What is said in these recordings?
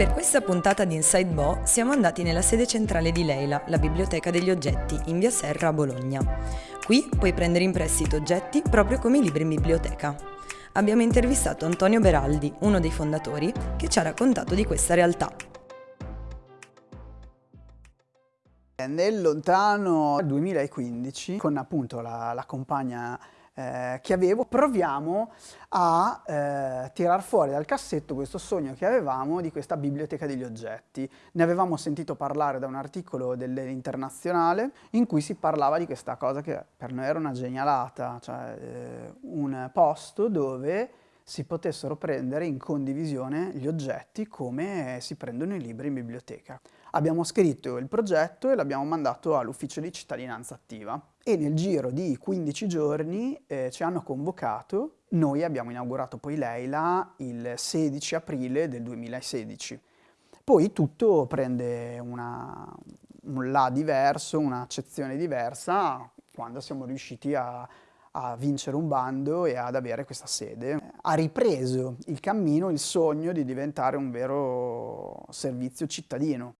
Per questa puntata di Inside Bo siamo andati nella sede centrale di Leila, la Biblioteca degli Oggetti, in via Serra a Bologna. Qui puoi prendere in prestito oggetti proprio come i libri in biblioteca. Abbiamo intervistato Antonio Beraldi, uno dei fondatori, che ci ha raccontato di questa realtà. Nel lontano 2015, con appunto la, la compagna eh, che avevo, proviamo a eh, tirar fuori dal cassetto questo sogno che avevamo di questa biblioteca degli oggetti. Ne avevamo sentito parlare da un articolo dell'Internazionale in cui si parlava di questa cosa che per noi era una genialata, cioè eh, un posto dove si potessero prendere in condivisione gli oggetti come si prendono i libri in biblioteca. Abbiamo scritto il progetto e l'abbiamo mandato all'ufficio di cittadinanza attiva e nel giro di 15 giorni eh, ci hanno convocato. Noi abbiamo inaugurato poi Leila il 16 aprile del 2016. Poi tutto prende una, un là diverso, un'accezione diversa quando siamo riusciti a a vincere un bando e ad avere questa sede. Ha ripreso il cammino, il sogno di diventare un vero servizio cittadino.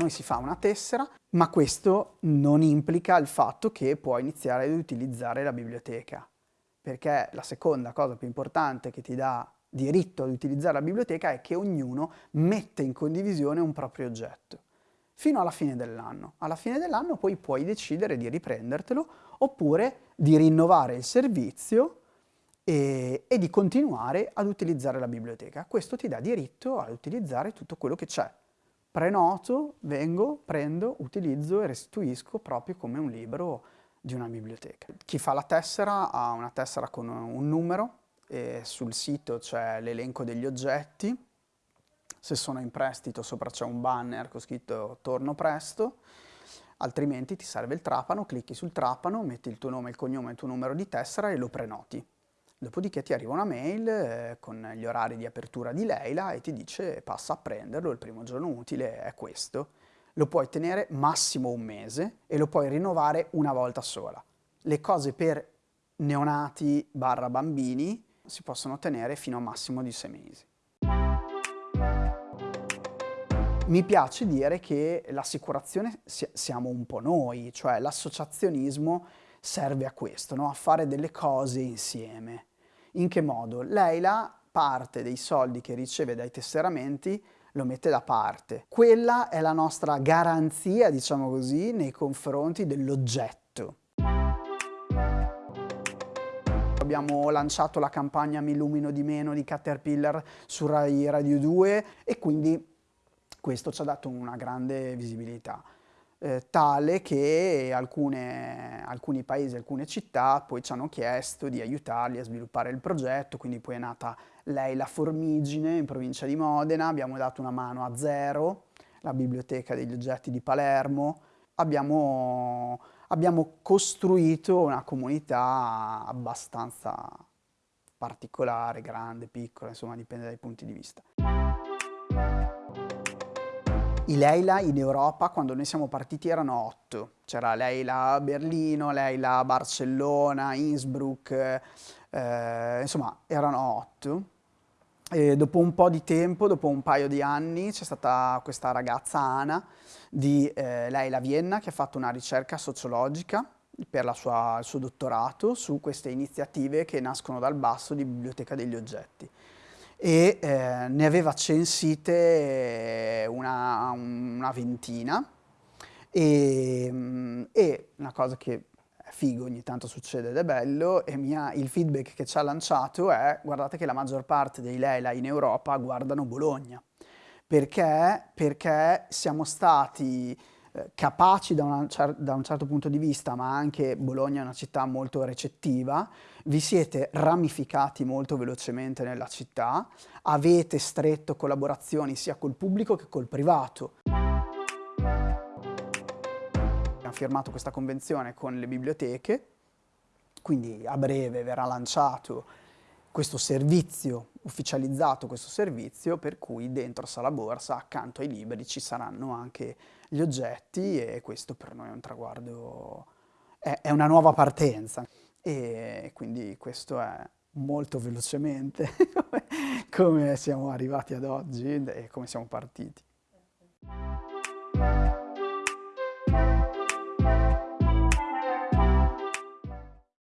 Noi si fa una tessera, ma questo non implica il fatto che puoi iniziare ad utilizzare la biblioteca, perché la seconda cosa più importante che ti dà diritto ad utilizzare la biblioteca è che ognuno mette in condivisione un proprio oggetto fino alla fine dell'anno. Alla fine dell'anno poi puoi decidere di riprendertelo oppure di rinnovare il servizio e, e, di continuare ad utilizzare la biblioteca. Questo ti dà diritto ad utilizzare tutto quello che c'è. Prenoto, vengo, prendo, utilizzo e restituisco proprio come un libro di una biblioteca. Chi fa la tessera ha una tessera con un numero e sul sito c'è l'elenco degli oggetti se sono in prestito sopra c'è un banner con scritto torno presto, altrimenti ti serve il trapano, clicchi sul trapano, metti il tuo nome, il cognome e il tuo numero di tessera e lo prenoti. Dopodiché ti arriva una mail eh, con gli orari di apertura di Leila e ti dice passa a prenderlo, il primo giorno utile è questo. Lo puoi tenere massimo un mese e lo puoi rinnovare una volta sola. Le cose per neonati barra bambini si possono tenere fino a massimo di sei mesi. Mi piace dire che l'assicurazione siamo un po' noi, cioè l'associazionismo serve a questo, no? a fare delle cose insieme. In che modo? Leila parte dei soldi che riceve dai tesseramenti lo mette da parte. Quella è la nostra garanzia, diciamo così, nei confronti dell'oggetto. Abbiamo lanciato la campagna Mi illumino di meno di Caterpillar su Rai Radio 2 e quindi questo ci ha dato una grande visibilità, eh, tale che alcune, alcuni paesi, alcune città poi ci hanno chiesto di aiutarli a sviluppare il progetto, quindi poi è nata lei la Formigine in provincia di Modena, abbiamo dato una mano a Zero, la biblioteca degli oggetti di Palermo, abbiamo, abbiamo costruito una comunità abbastanza particolare, grande, piccola, insomma dipende dai punti di vista. I Leila in Europa quando noi siamo partiti erano otto. C'era Leila a Berlino, Leila a Barcellona, Innsbruck, eh, insomma erano otto. E dopo un po' di tempo, dopo un paio di anni, c'è stata questa ragazza Ana di eh, Leila Vienna che ha fatto una ricerca sociologica per sua, il suo dottorato su queste iniziative che nascono dal basso di Biblioteca degli Oggetti e eh, ne aveva censite una, una ventina e, mm, e, una cosa che è figo, ogni tanto succede ed è bello, e mia, il feedback che ci ha lanciato è guardate che la maggior parte dei Leila in Europa guardano Bologna. Perché? Perché siamo stati eh, capaci da, una, da, un certo punto di vista, ma anche Bologna è una città molto recettiva, vi siete ramificati molto velocemente nella città, avete stretto collaborazioni sia col pubblico che col privato. Abbiamo firmato questa convenzione con le biblioteche, quindi a breve verrà lanciato questo servizio, ufficializzato questo servizio, per cui dentro Sala Borsa, accanto ai libri, ci saranno anche gli oggetti e questo per noi è un traguardo, è, è una nuova partenza e quindi questo è, molto velocemente come siamo arrivati ad oggi e come siamo partiti.